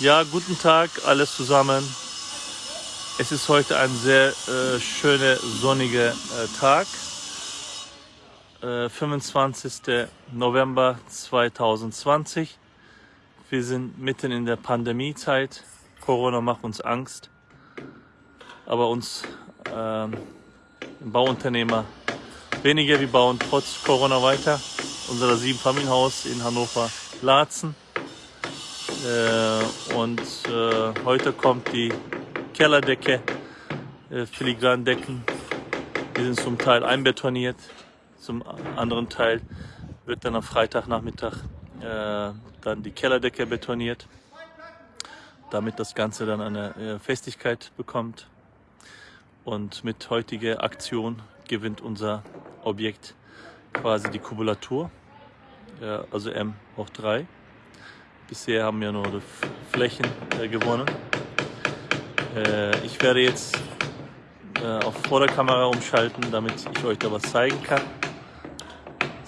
Ja, guten Tag, alles zusammen. Es ist heute ein sehr äh, schöner, sonniger äh, Tag. Äh, 25. November 2020. Wir sind mitten in der Pandemiezeit. Corona macht uns Angst. Aber uns ähm, Bauunternehmer weniger. Wir bauen trotz Corona weiter. Unser Siebenfamilienhaus in Hannover Laatzen. Äh, und äh, heute kommt die Kellerdecke, äh, Filigrandecken. Die sind zum Teil einbetoniert, zum anderen Teil wird dann am Freitagnachmittag äh, dann die Kellerdecke betoniert, damit das Ganze dann eine äh, Festigkeit bekommt. Und mit heutiger Aktion gewinnt unser Objekt quasi die Kubulatur, also M hoch 3. Bisher haben wir nur Flächen äh, gewonnen. Äh, ich werde jetzt äh, auf Vorderkamera umschalten, damit ich euch da was zeigen kann.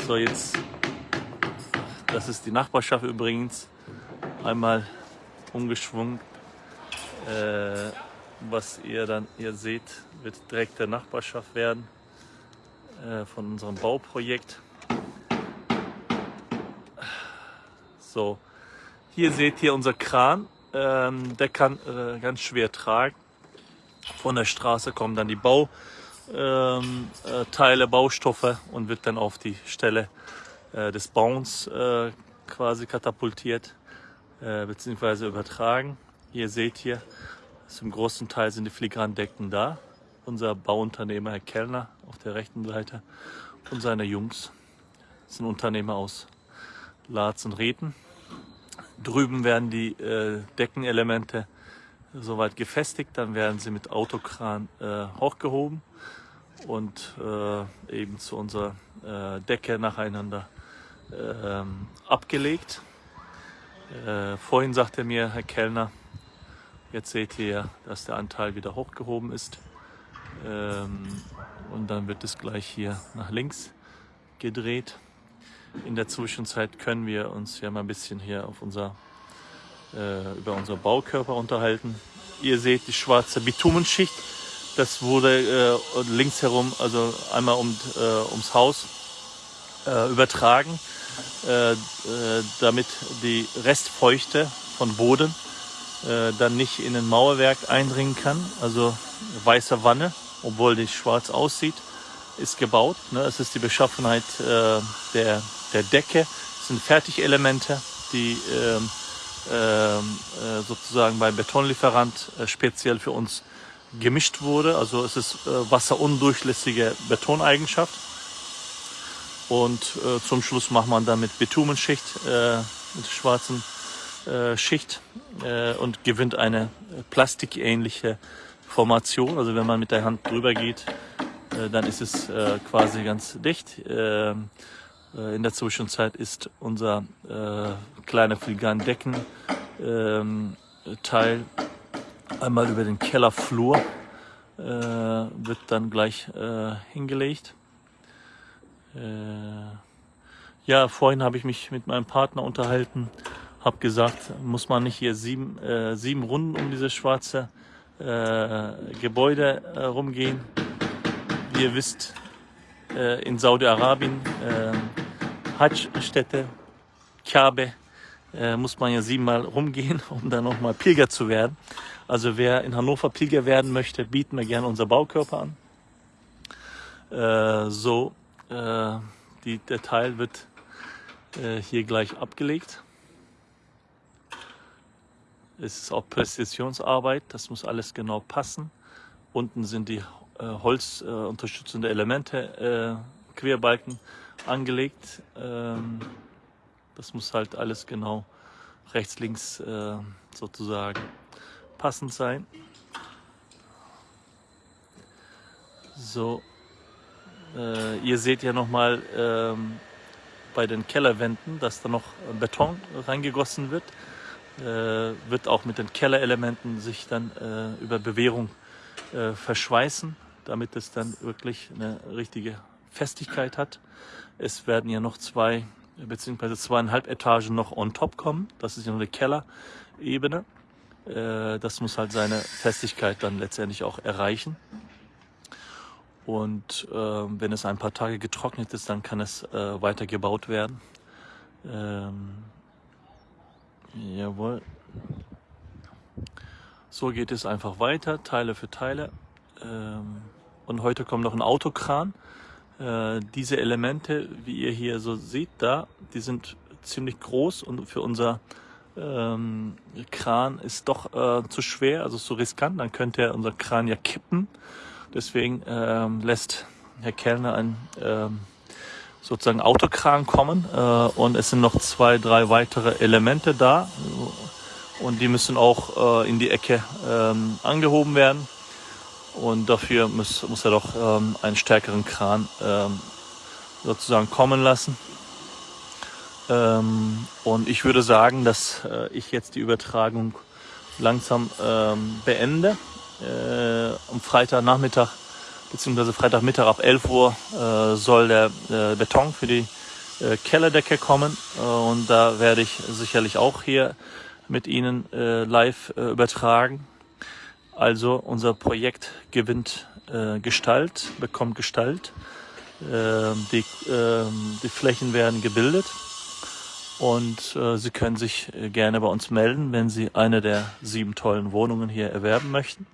So, jetzt, das ist die Nachbarschaft übrigens. Einmal umgeschwungen. Äh, was ihr dann hier seht, wird direkt der Nachbarschaft werden äh, von unserem Bauprojekt. So, hier seht ihr unser Kran. Ähm, der kann äh, ganz schwer tragen. Von der Straße kommen dann die Bauteile, ähm, äh, Baustoffe und wird dann auf die Stelle äh, des Bauens äh, quasi katapultiert äh, bzw. übertragen. Hier seht ihr, zum großen Teil sind die Filigrandecken da. Unser Bauunternehmer, Herr Kellner, auf der rechten Seite und seine Jungs. Sind Unternehmer aus Latz und Reten. Drüben werden die äh, Deckenelemente soweit gefestigt, dann werden sie mit Autokran äh, hochgehoben und äh, eben zu unserer äh, Decke nacheinander ähm, abgelegt. Äh, vorhin sagte mir Herr Kellner, jetzt seht ihr, dass der Anteil wieder hochgehoben ist. Ähm, und dann wird es gleich hier nach links gedreht. In der Zwischenzeit können wir uns ja mal ein bisschen hier auf unser, äh, über unser Baukörper unterhalten. Ihr seht die schwarze Bitumenschicht. Das wurde äh, links herum, also einmal um, äh, ums Haus äh, übertragen, äh, äh, damit die Restfeuchte von Boden dann nicht in ein Mauerwerk eindringen kann. Also weiße Wanne, obwohl die schwarz aussieht, ist gebaut. Ne? Es ist die Beschaffenheit der der Decke. Das sind Fertigelemente, die ähm, ähm, äh, sozusagen beim Betonlieferant äh, speziell für uns gemischt wurde. Also es ist äh, wasserundurchlässige Betoneigenschaft. Und äh, zum Schluss macht man dann mit Bitumenschicht, äh, mit schwarzen äh, Schicht äh, und gewinnt eine plastikähnliche Formation. Also wenn man mit der Hand drüber geht, äh, dann ist es äh, quasi ganz dicht. Äh, äh, in der Zwischenzeit ist unser äh, kleiner Filigran-Decken ähm, einmal über den Kellerflur äh, wird dann gleich äh, hingelegt. Äh, ja, vorhin habe ich mich mit meinem Partner unterhalten, habe gesagt, muss man nicht hier sieben, äh, sieben Runden um dieses schwarze Gebäude rumgehen. Wie ihr wisst, in Saudi-Arabien Hajj-Stätte, Kabe, äh, muss man ja siebenmal rumgehen, um dann nochmal Pilger zu werden. Also wer in Hannover Pilger werden möchte, bieten wir gerne unser Baukörper an. Äh, so, äh, die, der Teil wird äh, hier gleich abgelegt. Es ist auch Präzisionsarbeit, das muss alles genau passen. Unten sind die äh, holzunterstützende Elemente, äh, Querbalken angelegt. Ähm, das muss halt alles genau rechts, links äh, sozusagen passend sein. So, äh, ihr seht ja nochmal ähm, bei den Kellerwänden, dass da noch Beton reingegossen wird. Äh, wird auch mit den Kellerelementen sich dann äh, über Bewährung äh, verschweißen, damit es dann wirklich eine richtige Festigkeit hat. Es werden ja noch zwei beziehungsweise zweieinhalb Etagen noch on top kommen. Das ist ja nur die Kellerebene. Äh, das muss halt seine Festigkeit dann letztendlich auch erreichen. Und äh, wenn es ein paar Tage getrocknet ist, dann kann es äh, weiter gebaut werden. Ähm, jawohl. So geht es einfach weiter, Teile für Teile. Ähm, und heute kommt noch ein Autokran. Äh, diese Elemente, wie ihr hier so seht, da, die sind ziemlich groß und für unser ähm, Kran ist doch äh, zu schwer, also zu riskant. Dann könnte unser Kran ja kippen. Deswegen ähm, lässt Herr Kellner ein ähm, sozusagen Autokran kommen äh, und es sind noch zwei, drei weitere Elemente da und die müssen auch äh, in die Ecke ähm, angehoben werden. Und dafür muss, muss er doch ähm, einen stärkeren Kran ähm, sozusagen kommen lassen. Ähm, und ich würde sagen, dass äh, ich jetzt die Übertragung langsam ähm, beende. Äh, am Freitagnachmittag bzw. Freitagmittag ab 11 Uhr äh, soll der äh, Beton für die äh, Kellerdecke kommen. Äh, und da werde ich sicherlich auch hier mit Ihnen äh, live übertragen. Also unser Projekt gewinnt äh, Gestalt, bekommt Gestalt. Äh, die, äh, die Flächen werden gebildet und äh, Sie können sich äh, gerne bei uns melden, wenn Sie eine der sieben tollen Wohnungen hier erwerben möchten.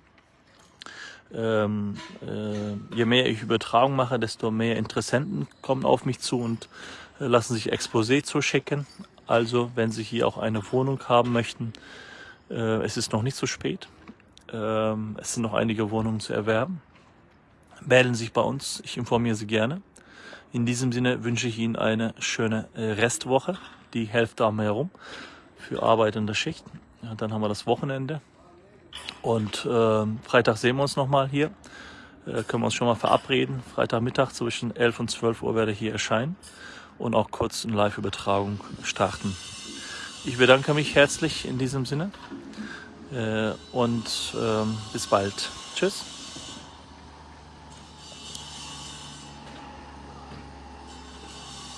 Ähm, äh, je mehr ich Übertragung mache, desto mehr Interessenten kommen auf mich zu und lassen sich Exposé zuschicken. Also wenn Sie hier auch eine Wohnung haben möchten, es ist noch nicht zu spät. Ähm, es sind noch einige Wohnungen zu erwerben. Melden Sie sich bei uns, ich informiere Sie gerne. In diesem Sinne wünsche ich Ihnen eine schöne äh, Restwoche, die Hälfte am herum für Arbeit in der Schicht. Ja, dann haben wir das Wochenende. Und äh, Freitag sehen wir uns nochmal hier. Äh, können wir uns schon mal verabreden. Freitagmittag zwischen 11 und 12 Uhr werde ich hier erscheinen und auch kurz eine Live-Übertragung starten. Ich bedanke mich herzlich in diesem Sinne und ähm, bis bald. Tschüss.